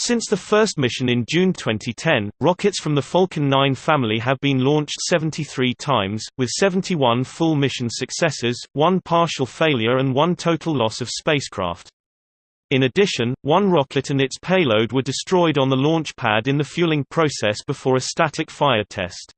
Since the first mission in June 2010, rockets from the Falcon 9 family have been launched 73 times, with 71 full mission successes, one partial failure and one total loss of spacecraft. In addition, one rocket and its payload were destroyed on the launch pad in the fueling process before a static fire test.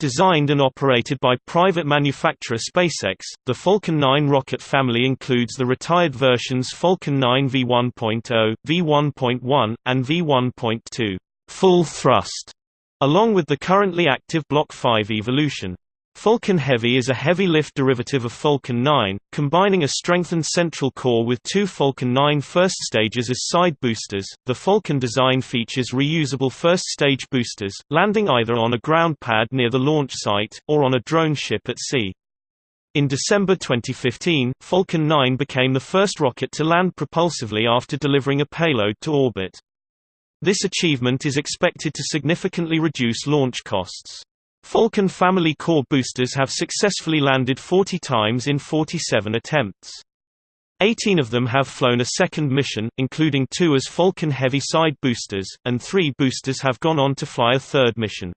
Designed and operated by private manufacturer SpaceX, the Falcon 9 rocket family includes the retired versions Falcon 9 V1.0, V1.1, and V1.2 full thrust, along with the currently active Block 5 Evolution. Falcon Heavy is a heavy-lift derivative of Falcon 9, combining a strengthened central core with two Falcon 9 first stages as side boosters. The Falcon design features reusable first-stage boosters, landing either on a ground pad near the launch site, or on a drone ship at sea. In December 2015, Falcon 9 became the first rocket to land propulsively after delivering a payload to orbit. This achievement is expected to significantly reduce launch costs. Falcon family core boosters have successfully landed 40 times in 47 attempts. 18 of them have flown a second mission, including two as Falcon Heavy side boosters, and three boosters have gone on to fly a third mission.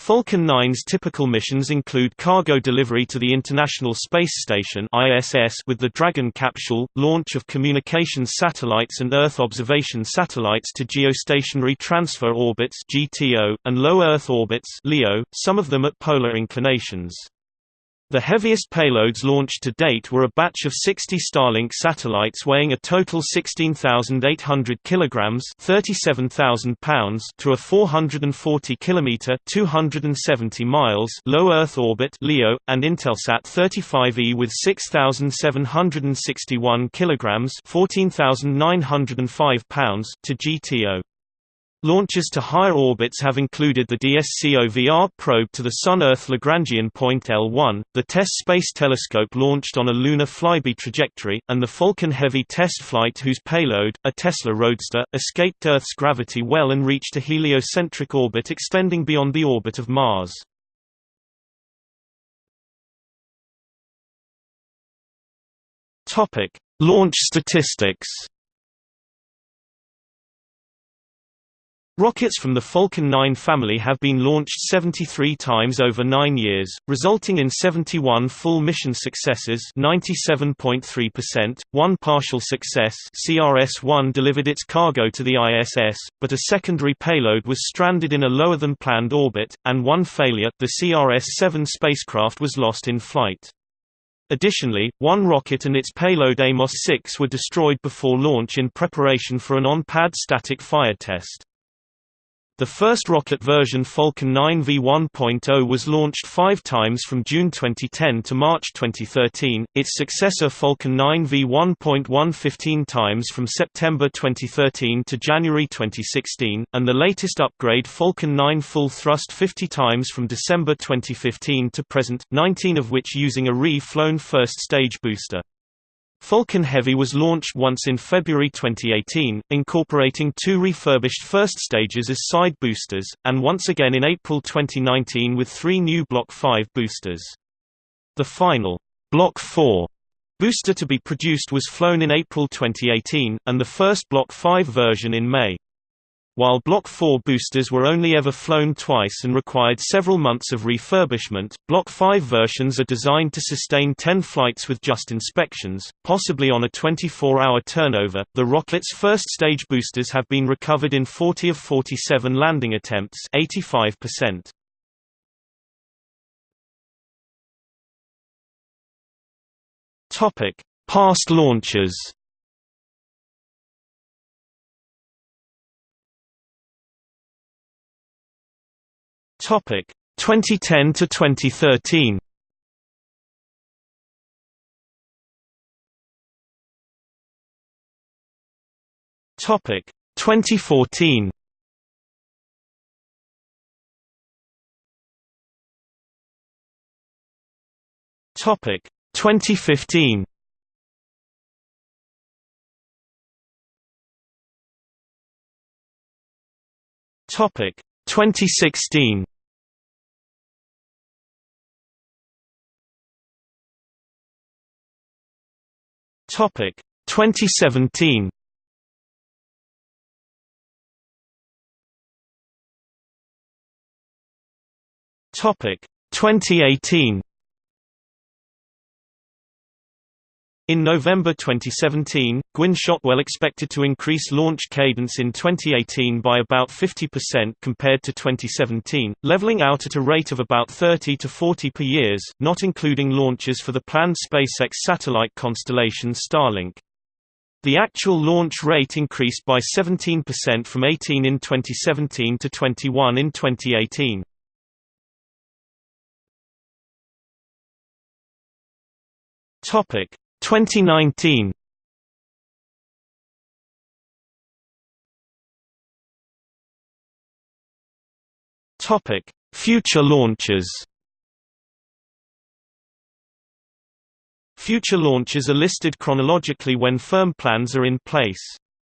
Falcon 9's typical missions include cargo delivery to the International Space Station (ISS) with the Dragon capsule, launch of communications satellites and Earth observation satellites to geostationary transfer orbits (GTO) and low Earth orbits (LEO), some of them at polar inclinations. The heaviest payloads launched to date were a batch of 60 Starlink satellites weighing a total 16,800 kilograms (37,000 pounds) to a 440 kilometer (270 miles) low Earth orbit (LEO) and Intelsat 35E with 6,761 kilograms (14,905 pounds) to GTO. Launches to higher orbits have included the DSCOVR probe to the Sun-Earth Lagrangian point L1, the TESS Space Telescope launched on a lunar flyby trajectory, and the Falcon Heavy test flight whose payload, a Tesla Roadster, escaped Earth's gravity well and reached a heliocentric orbit extending beyond the orbit of Mars. Launch statistics Rockets from the Falcon 9 family have been launched 73 times over nine years, resulting in 71 full mission successes 97.3%, one partial success CRS-1 delivered its cargo to the ISS, but a secondary payload was stranded in a lower-than-planned orbit, and one failure the CRS-7 spacecraft was lost in flight. Additionally, one rocket and its payload Amos 6 were destroyed before launch in preparation for an on-pad static fire test. The first rocket version Falcon 9 V1.0 was launched five times from June 2010 to March 2013, its successor Falcon 9 V1.1 15 times from September 2013 to January 2016, and the latest upgrade Falcon 9 full thrust 50 times from December 2015 to present, 19 of which using a re-flown first stage booster. Falcon Heavy was launched once in February 2018, incorporating two refurbished first stages as side boosters, and once again in April 2019 with three new Block 5 boosters. The final, Block 4 booster to be produced was flown in April 2018, and the first Block 5 version in May. While Block 4 boosters were only ever flown twice and required several months of refurbishment, Block 5 versions are designed to sustain 10 flights with just inspections, possibly on a 24-hour turnover. The rocket's first stage boosters have been recovered in 40 of 47 landing attempts, 85%. Topic: Past launches. Topic 2010 to 2013. Topic 2014. Topic 2015. Topic 2016 Topic 2017 Topic 2018 In November 2017, Gwynne Shotwell expected to increase launch cadence in 2018 by about 50% compared to 2017, leveling out at a rate of about 30 to 40 per years, not including launches for the planned SpaceX satellite constellation Starlink. The actual launch rate increased by 17% from 18 in 2017 to 21 in 2018. Topic 2019 Topic: Future launches. Future launches are listed chronologically when firm plans are in place.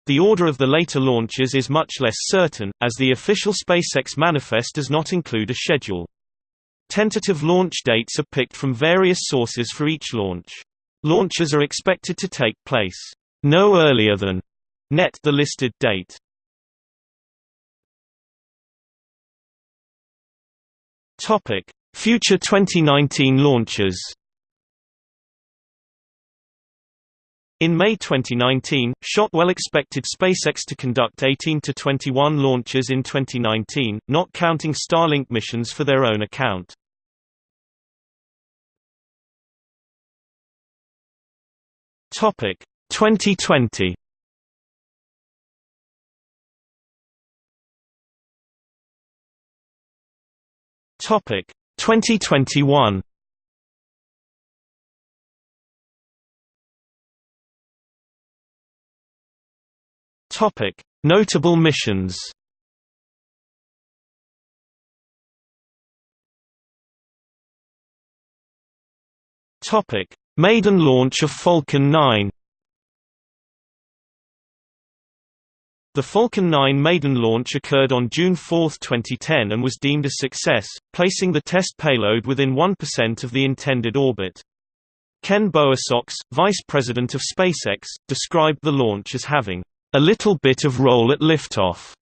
The order of the later launches is much less certain, as the official SpaceX manifest does not include a schedule. Tentative launch dates are picked from various sources for each launch. Launches are expected to take place no earlier than net the listed date. Topic: Future 2019 launches. In May 2019, Shotwell expected SpaceX to conduct 18 to 21 launches in 2019, not counting Starlink missions for their own account. Topic 2020. Topic 2021. Topic Notable missions Topic Maiden launch of Falcon 9 The Falcon 9 maiden launch occurred on June 4, 2010 and was deemed a success, placing the test payload within 1% of the intended orbit. Ken Bowersox, vice president of SpaceX, described the launch as having a little bit of roll at liftoff.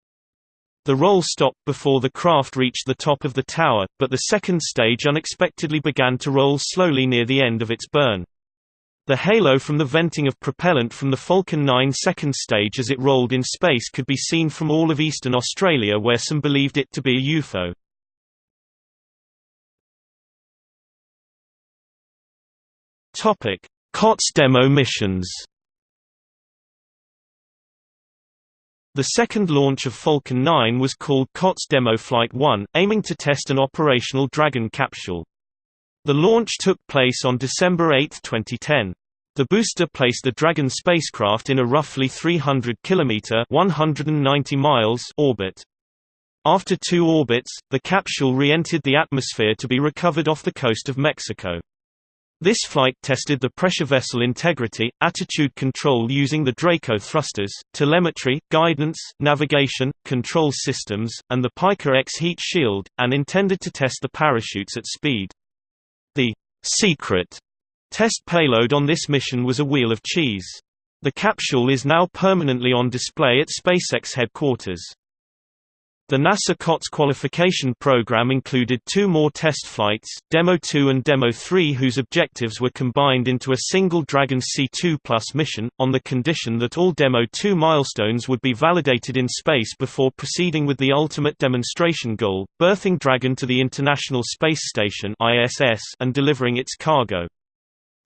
The roll stopped before the craft reached the top of the tower, but the second stage unexpectedly began to roll slowly near the end of its burn. The halo from the venting of propellant from the Falcon 9 second stage as it rolled in space could be seen from all of eastern Australia where some believed it to be a UFO. Topic: COTS demo missions The second launch of Falcon 9 was called COTS Demo Flight 1, aiming to test an operational Dragon capsule. The launch took place on December 8, 2010. The booster placed the Dragon spacecraft in a roughly 300 km 190 miles orbit. After two orbits, the capsule re-entered the atmosphere to be recovered off the coast of Mexico. This flight tested the pressure vessel integrity, attitude control using the Draco thrusters, telemetry, guidance, navigation, control systems, and the PICA-X heat shield, and intended to test the parachutes at speed. The secret test payload on this mission was a wheel of cheese. The capsule is now permanently on display at SpaceX headquarters. The NASA COTS qualification program included two more test flights, Demo 2 and Demo 3 whose objectives were combined into a single Dragon C2 Plus mission, on the condition that all Demo 2 milestones would be validated in space before proceeding with the ultimate demonstration goal, berthing Dragon to the International Space Station and delivering its cargo.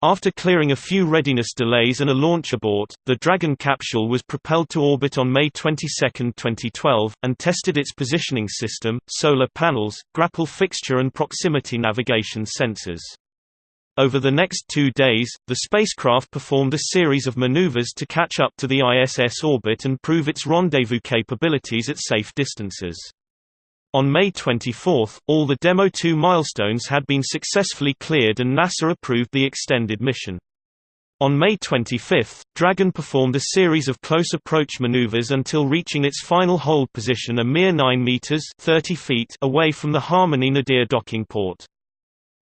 After clearing a few readiness delays and a launch abort, the Dragon capsule was propelled to orbit on May 22, 2012, and tested its positioning system, solar panels, grapple fixture and proximity navigation sensors. Over the next two days, the spacecraft performed a series of maneuvers to catch up to the ISS orbit and prove its rendezvous capabilities at safe distances. On May 24, all the Demo 2 milestones had been successfully cleared and NASA approved the extended mission. On May 25, Dragon performed a series of close approach maneuvers until reaching its final hold position a mere 9 meters (30 feet) away from the Harmony Nadir docking port.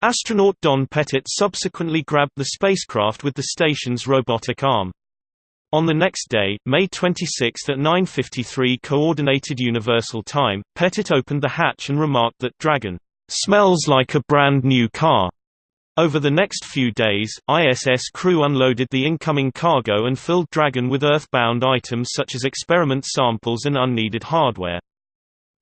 Astronaut Don Pettit subsequently grabbed the spacecraft with the station's robotic arm. On the next day, May 26 at 9.53 Coordinated Universal Time, Pettit opened the hatch and remarked that Dragon "'Smells like a brand new car' Over the next few days, ISS crew unloaded the incoming cargo and filled Dragon with Earthbound items such as experiment samples and unneeded hardware.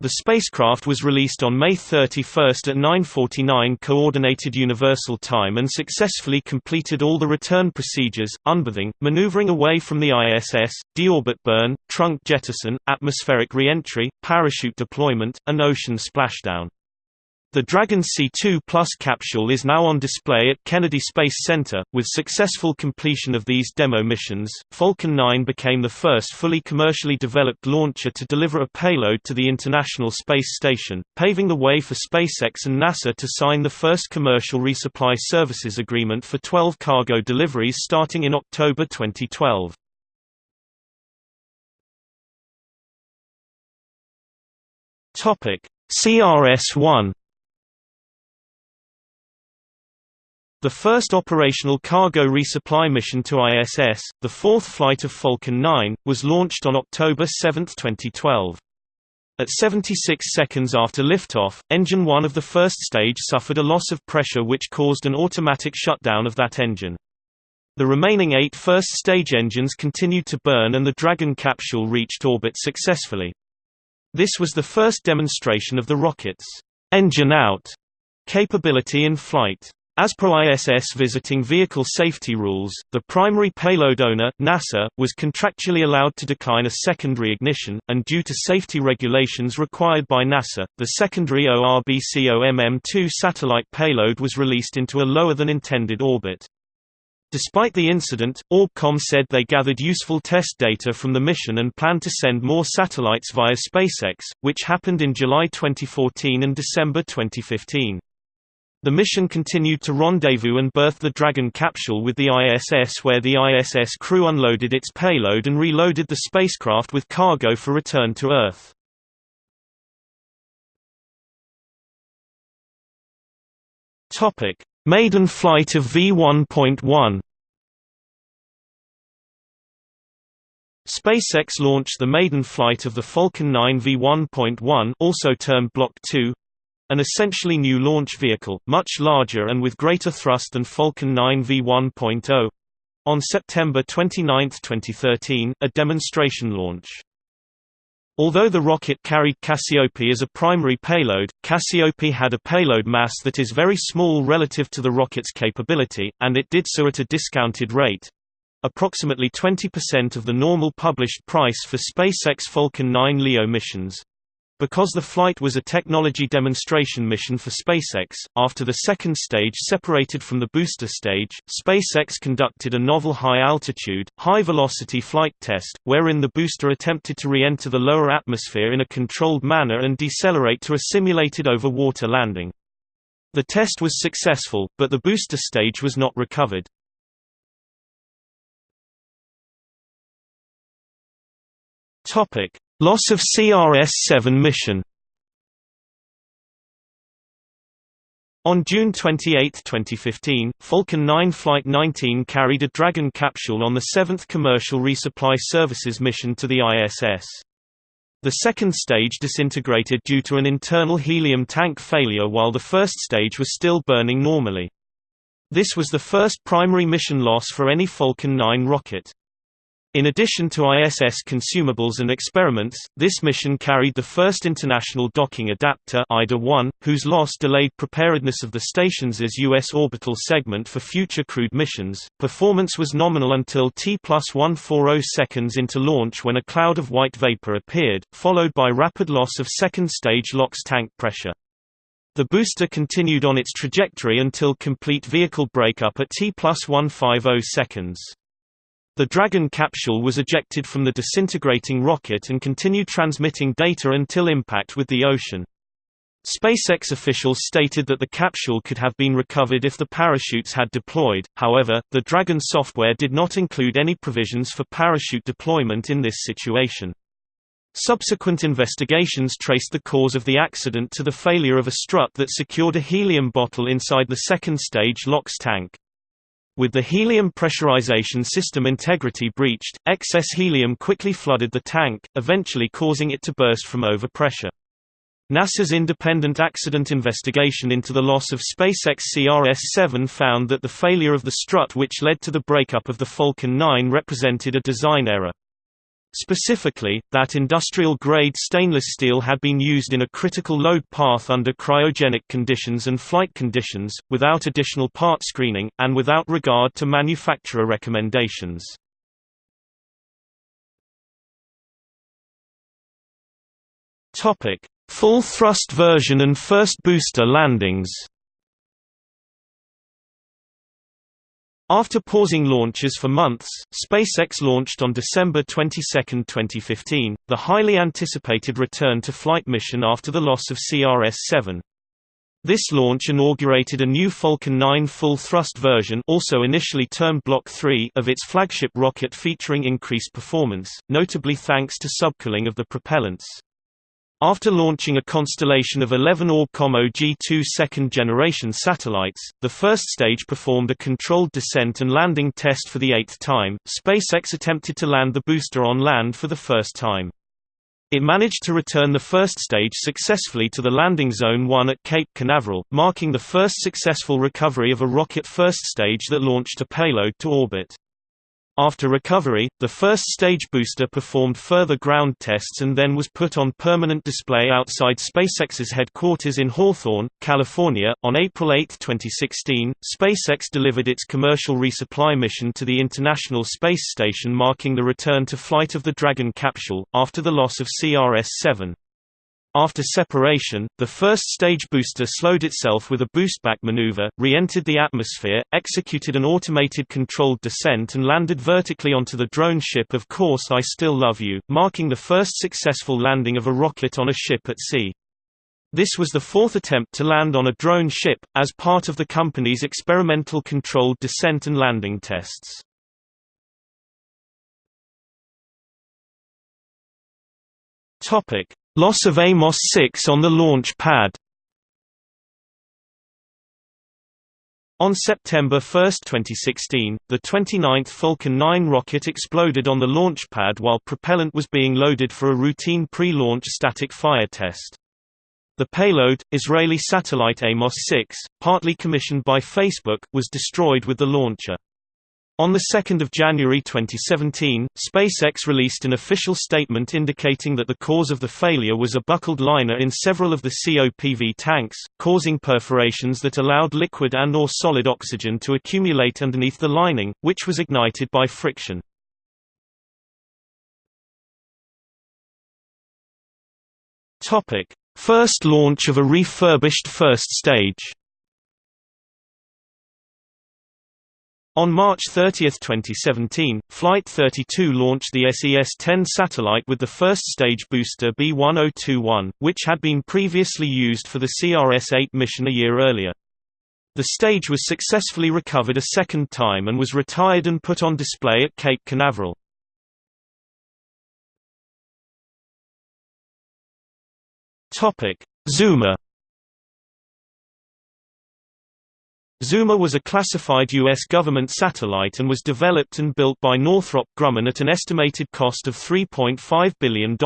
The spacecraft was released on May 31 at 9.49 Coordinated Universal Time and successfully completed all the return procedures, unberthing, maneuvering away from the ISS, deorbit burn, trunk jettison, atmospheric re-entry, parachute deployment, and ocean splashdown. The Dragon C2 Plus capsule is now on display at Kennedy Space Center. With successful completion of these demo missions, Falcon 9 became the first fully commercially developed launcher to deliver a payload to the International Space Station, paving the way for SpaceX and NASA to sign the first commercial resupply services agreement for 12 cargo deliveries starting in October 2012. Topic: CRS-1 The first operational cargo resupply mission to ISS, the fourth flight of Falcon 9, was launched on October 7, 2012. At 76 seconds after liftoff, engine 1 of the first stage suffered a loss of pressure which caused an automatic shutdown of that engine. The remaining eight first-stage engines continued to burn and the Dragon capsule reached orbit successfully. This was the first demonstration of the rocket's engine out capability in flight. As per ISS visiting vehicle safety rules, the primary payload owner, NASA, was contractually allowed to decline a secondary ignition, and due to safety regulations required by NASA, the secondary ORBCOMM-2 satellite payload was released into a lower-than-intended orbit. Despite the incident, Orbcomm said they gathered useful test data from the mission and planned to send more satellites via SpaceX, which happened in July 2014 and December 2015. The mission continued to rendezvous and berth the Dragon capsule with the ISS where the ISS crew unloaded its payload and reloaded the spacecraft with cargo for return to Earth. Maiden flight of V1.1 SpaceX launched the maiden flight of the Falcon 9 V1.1 also termed Block 2 an essentially new launch vehicle, much larger and with greater thrust than Falcon 9 V1.0. On September 29, 2013, a demonstration launch. Although the rocket carried Cassiope as a primary payload, Cassiope had a payload mass that is very small relative to the rocket's capability, and it did so at a discounted rate. Approximately 20% of the normal published price for SpaceX Falcon 9 LEO missions. Because the flight was a technology demonstration mission for SpaceX, after the second stage separated from the booster stage, SpaceX conducted a novel high-altitude, high-velocity flight test, wherein the booster attempted to re-enter the lower atmosphere in a controlled manner and decelerate to a simulated over-water landing. The test was successful, but the booster stage was not recovered. Loss of CRS-7 mission On June 28, 2015, Falcon 9 Flight 19 carried a Dragon capsule on the seventh commercial resupply services mission to the ISS. The second stage disintegrated due to an internal helium tank failure while the first stage was still burning normally. This was the first primary mission loss for any Falcon 9 rocket. In addition to ISS consumables and experiments, this mission carried the first International Docking Adapter IDA-1, whose loss delayed preparedness of the stations as U.S. orbital segment for future crewed missions. Performance was nominal until T plus 140 seconds into launch when a cloud of white vapor appeared, followed by rapid loss of second stage LOX tank pressure. The booster continued on its trajectory until complete vehicle breakup at T plus 150 seconds. The Dragon capsule was ejected from the disintegrating rocket and continued transmitting data until impact with the ocean. SpaceX officials stated that the capsule could have been recovered if the parachutes had deployed, however, the Dragon software did not include any provisions for parachute deployment in this situation. Subsequent investigations traced the cause of the accident to the failure of a strut that secured a helium bottle inside the second stage LOX tank. With the helium pressurization system integrity breached, excess helium quickly flooded the tank, eventually causing it to burst from overpressure. NASA's independent accident investigation into the loss of SpaceX CRS-7 found that the failure of the strut which led to the breakup of the Falcon 9 represented a design error. Specifically, that industrial-grade stainless steel had been used in a critical load path under cryogenic conditions and flight conditions, without additional part screening, and without regard to manufacturer recommendations. Full thrust version and first booster landings After pausing launches for months, SpaceX launched on December 22, 2015, the highly anticipated return to flight mission after the loss of CRS-7. This launch inaugurated a new Falcon 9 full-thrust version also initially termed Block 3 of its flagship rocket featuring increased performance, notably thanks to subcooling of the propellants. After launching a constellation of 11 Orbcomm OG-2 second-generation satellites, the first stage performed a controlled descent and landing test for the eighth time. SpaceX attempted to land the booster on land for the first time. It managed to return the first stage successfully to the landing zone 1 at Cape Canaveral, marking the first successful recovery of a rocket first stage that launched a payload to orbit. After recovery, the first stage booster performed further ground tests and then was put on permanent display outside SpaceX's headquarters in Hawthorne, California. On April 8, 2016, SpaceX delivered its commercial resupply mission to the International Space Station, marking the return to flight of the Dragon capsule, after the loss of CRS 7. After separation, the first stage booster slowed itself with a boostback maneuver, re-entered the atmosphere, executed an automated controlled descent and landed vertically onto the drone ship Of Course I Still Love You, marking the first successful landing of a rocket on a ship at sea. This was the fourth attempt to land on a drone ship, as part of the company's experimental controlled descent and landing tests. Topic: Loss of Amos 6 on the launch pad On September 1, 2016, the 29th Falcon 9 rocket exploded on the launch pad while propellant was being loaded for a routine pre-launch static fire test. The payload, Israeli satellite Amos 6, partly commissioned by Facebook, was destroyed with the launcher. On 2 January 2017, SpaceX released an official statement indicating that the cause of the failure was a buckled liner in several of the COPV tanks, causing perforations that allowed liquid and or solid oxygen to accumulate underneath the lining, which was ignited by friction. First launch of a refurbished first stage On March 30, 2017, Flight 32 launched the SES-10 satellite with the first stage booster B1021, which had been previously used for the CRS-8 mission a year earlier. The stage was successfully recovered a second time and was retired and put on display at Cape Canaveral. Zuma Zuma was a classified U.S. government satellite and was developed and built by Northrop Grumman at an estimated cost of $3.5 billion.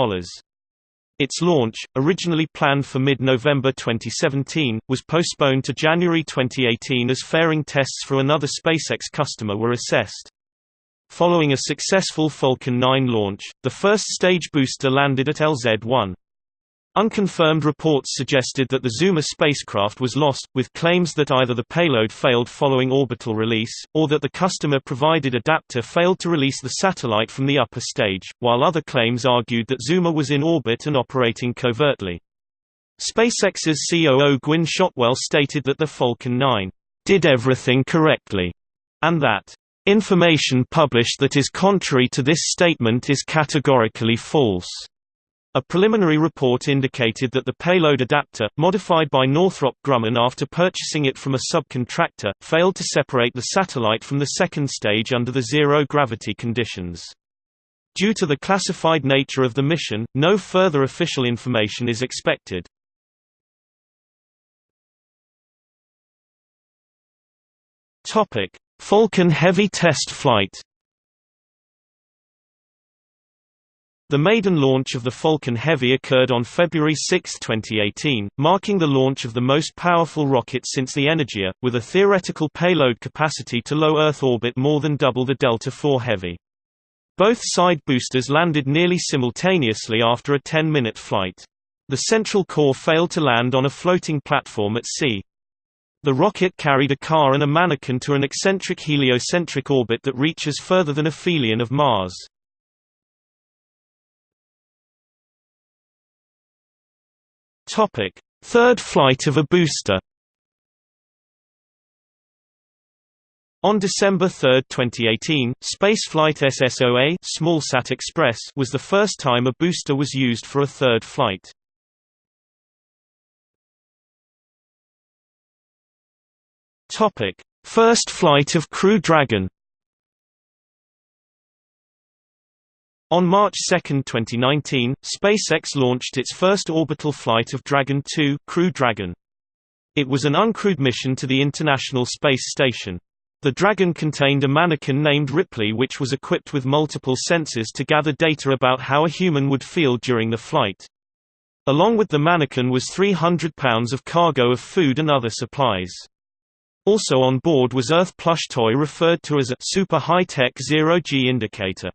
Its launch, originally planned for mid-November 2017, was postponed to January 2018 as fairing tests for another SpaceX customer were assessed. Following a successful Falcon 9 launch, the first stage booster landed at LZ-1. Unconfirmed reports suggested that the Zuma spacecraft was lost, with claims that either the payload failed following orbital release, or that the customer-provided adapter failed to release the satellite from the upper stage, while other claims argued that Zuma was in orbit and operating covertly. SpaceX's COO Gwynne Shotwell stated that the Falcon 9 did everything correctly, and that information published that is contrary to this statement is categorically false. A preliminary report indicated that the payload adapter, modified by Northrop Grumman after purchasing it from a subcontractor, failed to separate the satellite from the second stage under the zero-gravity conditions. Due to the classified nature of the mission, no further official information is expected. Falcon Heavy test flight The maiden launch of the Falcon Heavy occurred on February 6, 2018, marking the launch of the most powerful rocket since the Energia, with a theoretical payload capacity to low Earth orbit more than double the Delta IV Heavy. Both side boosters landed nearly simultaneously after a 10-minute flight. The central core failed to land on a floating platform at sea. The rocket carried a car and a mannequin to an eccentric heliocentric orbit that reaches further than aphelion of Mars. Topic: Third flight of a booster. On December 3, 2018, spaceflight SSOA Smallsat Express was the first time a booster was used for a third flight. Topic: First flight of Crew Dragon. On March 2, 2019, SpaceX launched its first orbital flight of Dragon 2 Crew Dragon. It was an uncrewed mission to the International Space Station. The Dragon contained a mannequin named Ripley which was equipped with multiple sensors to gather data about how a human would feel during the flight. Along with the mannequin was 300 pounds of cargo of food and other supplies. Also on board was Earth plush toy referred to as a super high-tech zero-G indicator.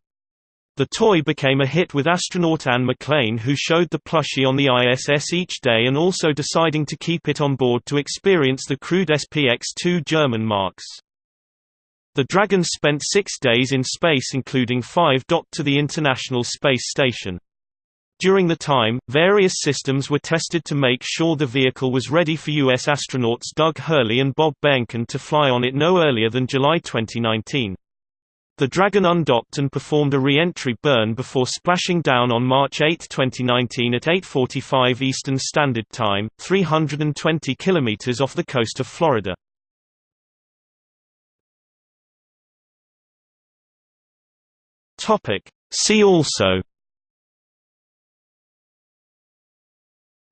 The toy became a hit with astronaut Anne McClain who showed the plushie on the ISS each day and also deciding to keep it on board to experience the crewed SPX-2 German marks. The Dragon spent six days in space including five docked to the International Space Station. During the time, various systems were tested to make sure the vehicle was ready for U.S. astronauts Doug Hurley and Bob Behnken to fly on it no earlier than July 2019. The Dragon undocked and performed a re-entry burn before splashing down on March 8, 2019 at 8.45 Eastern Standard Time, 320 kilometers off the coast of Florida. See also.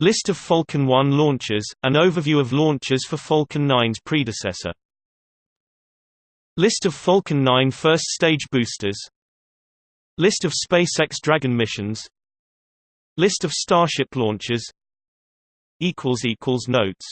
List of Falcon 1 launches, an overview of launches for Falcon 9's predecessor List of Falcon 9 first-stage boosters. List of SpaceX Dragon missions. List of Starship launches Notes